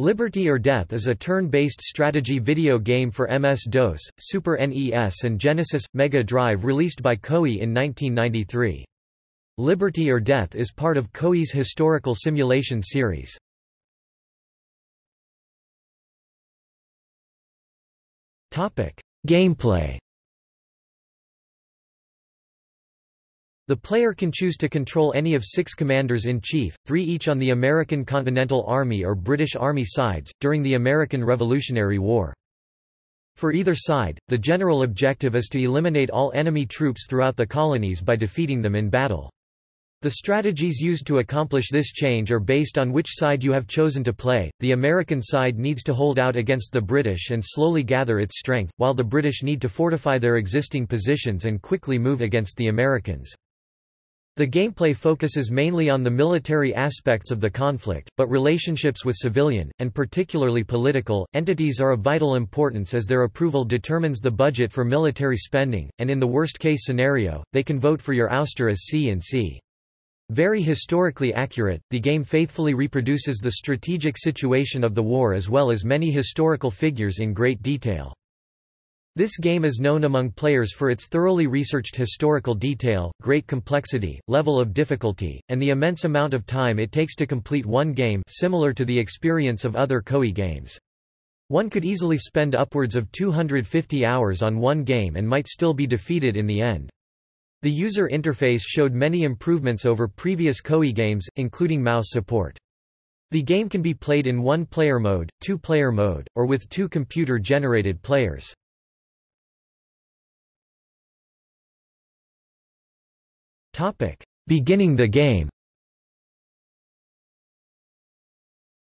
Liberty or Death is a turn-based strategy video game for MS-DOS, Super NES and Genesis – Mega Drive released by Koei in 1993. Liberty or Death is part of Koei's historical simulation series. Gameplay The player can choose to control any of six commanders-in-chief, three each on the American Continental Army or British Army sides, during the American Revolutionary War. For either side, the general objective is to eliminate all enemy troops throughout the colonies by defeating them in battle. The strategies used to accomplish this change are based on which side you have chosen to play. The American side needs to hold out against the British and slowly gather its strength, while the British need to fortify their existing positions and quickly move against the Americans. The gameplay focuses mainly on the military aspects of the conflict, but relationships with civilian, and particularly political, entities are of vital importance as their approval determines the budget for military spending, and in the worst-case scenario, they can vote for your ouster as C and C. Very historically accurate, the game faithfully reproduces the strategic situation of the war as well as many historical figures in great detail. This game is known among players for its thoroughly researched historical detail, great complexity, level of difficulty, and the immense amount of time it takes to complete one game similar to the experience of other Koei games. One could easily spend upwards of 250 hours on one game and might still be defeated in the end. The user interface showed many improvements over previous Koei games, including mouse support. The game can be played in one-player mode, two-player mode, or with two computer-generated players. Topic: Beginning the game.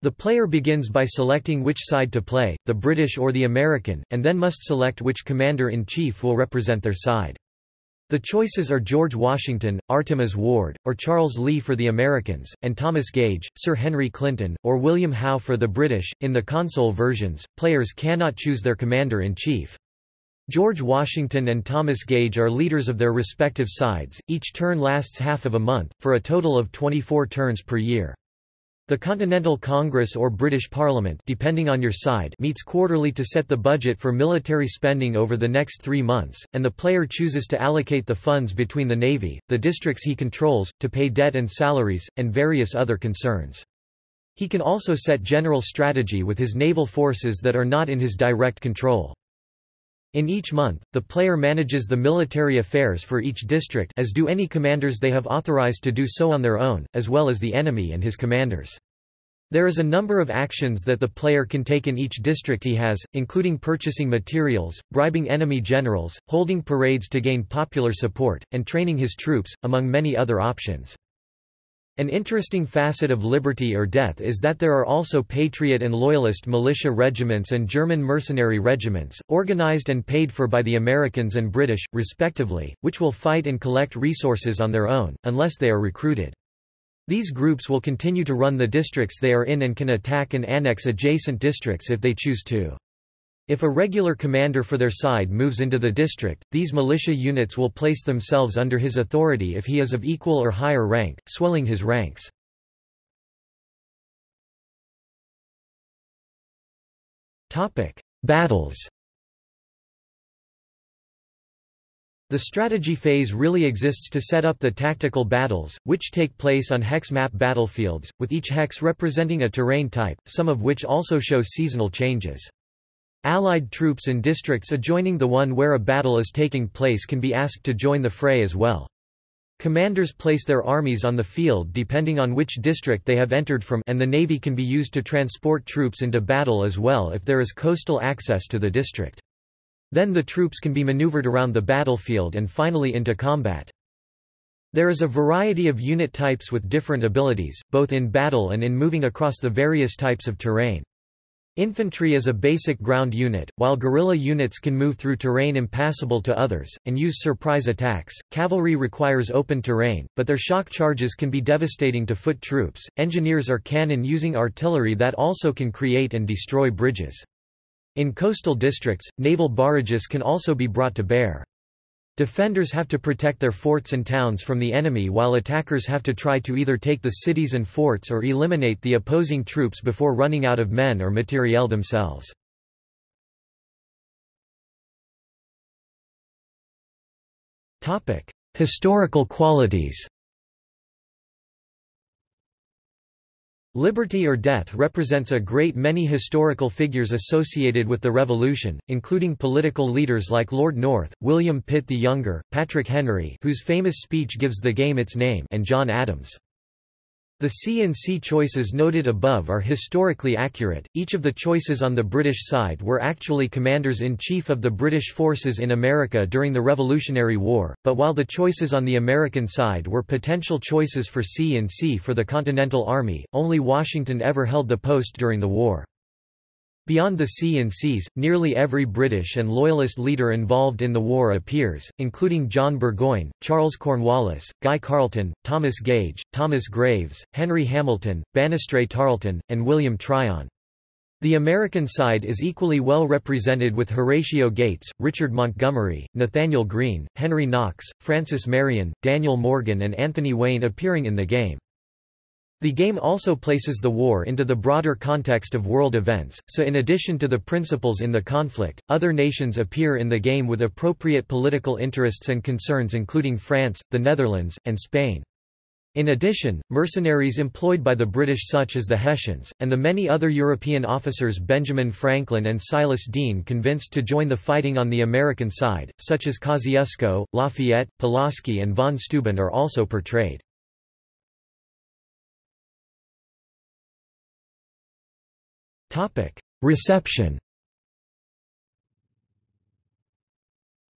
The player begins by selecting which side to play, the British or the American, and then must select which commander-in-chief will represent their side. The choices are George Washington, Artemas Ward, or Charles Lee for the Americans, and Thomas Gage, Sir Henry Clinton, or William Howe for the British. In the console versions, players cannot choose their commander-in-chief. George Washington and Thomas Gage are leaders of their respective sides, each turn lasts half of a month, for a total of 24 turns per year. The Continental Congress or British Parliament depending on your side meets quarterly to set the budget for military spending over the next three months, and the player chooses to allocate the funds between the Navy, the districts he controls, to pay debt and salaries, and various other concerns. He can also set general strategy with his naval forces that are not in his direct control. In each month, the player manages the military affairs for each district as do any commanders they have authorized to do so on their own, as well as the enemy and his commanders. There is a number of actions that the player can take in each district he has, including purchasing materials, bribing enemy generals, holding parades to gain popular support, and training his troops, among many other options. An interesting facet of Liberty or Death is that there are also Patriot and Loyalist militia regiments and German mercenary regiments, organized and paid for by the Americans and British, respectively, which will fight and collect resources on their own, unless they are recruited. These groups will continue to run the districts they are in and can attack and annex adjacent districts if they choose to. If a regular commander for their side moves into the district, these militia units will place themselves under his authority if he is of equal or higher rank, swelling his ranks. Battles The strategy phase really exists to set up the tactical battles, which take place on hex map battlefields, with each hex representing a terrain type, some of which also show seasonal changes. Allied troops in districts adjoining the one where a battle is taking place can be asked to join the fray as well. Commanders place their armies on the field depending on which district they have entered from and the navy can be used to transport troops into battle as well if there is coastal access to the district. Then the troops can be maneuvered around the battlefield and finally into combat. There is a variety of unit types with different abilities, both in battle and in moving across the various types of terrain. Infantry is a basic ground unit, while guerrilla units can move through terrain impassable to others, and use surprise attacks. Cavalry requires open terrain, but their shock charges can be devastating to foot troops. Engineers are cannon using artillery that also can create and destroy bridges. In coastal districts, naval barrages can also be brought to bear. Defenders have to protect their forts and towns from the enemy while attackers have to try to either take the cities and forts or eliminate the opposing troops before running out of men or materiel themselves. Historical qualities Liberty or Death represents a great many historical figures associated with the Revolution, including political leaders like Lord North, William Pitt the Younger, Patrick Henry whose famous speech gives the game its name and John Adams. The C and C choices noted above are historically accurate. Each of the choices on the British side were actually commanders-in-chief of the British forces in America during the Revolutionary War, but while the choices on the American side were potential choices for C and C for the Continental Army, only Washington ever held the post during the war. Beyond the C and Cs, nearly every British and Loyalist leader involved in the war appears, including John Burgoyne, Charles Cornwallis, Guy Carleton, Thomas Gage, Thomas Graves, Henry Hamilton, Banastre Tarleton, and William Tryon. The American side is equally well represented with Horatio Gates, Richard Montgomery, Nathanael Greene, Henry Knox, Francis Marion, Daniel Morgan and Anthony Wayne appearing in the game. The game also places the war into the broader context of world events, so in addition to the principals in the conflict, other nations appear in the game with appropriate political interests and concerns including France, the Netherlands, and Spain. In addition, mercenaries employed by the British such as the Hessians, and the many other European officers Benjamin Franklin and Silas Deane convinced to join the fighting on the American side, such as Kosciuszko, Lafayette, Pulaski and von Steuben are also portrayed. Topic: Reception.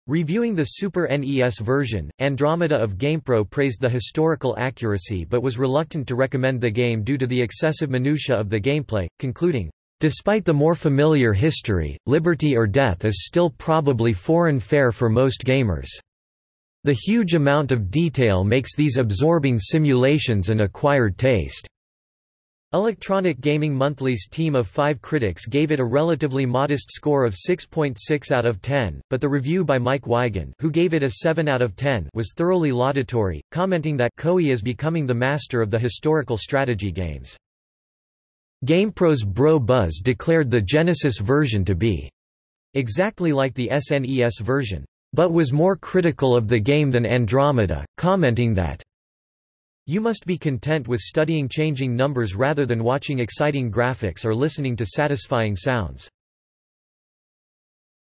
Reviewing the Super NES version, Andromeda of GamePro praised the historical accuracy but was reluctant to recommend the game due to the excessive minutiae of the gameplay, concluding, Despite the more familiar history, Liberty or Death is still probably foreign fare for most gamers. The huge amount of detail makes these absorbing simulations an acquired taste. Electronic Gaming Monthly's team of five critics gave it a relatively modest score of 6.6 .6 out of 10, but the review by Mike Weigand who gave it a 7 out of 10 was thoroughly laudatory, commenting that Koei is becoming the master of the historical strategy games. GamePro's Bro Buzz declared the Genesis version to be exactly like the SNES version, but was more critical of the game than Andromeda, commenting that you must be content with studying changing numbers rather than watching exciting graphics or listening to satisfying sounds.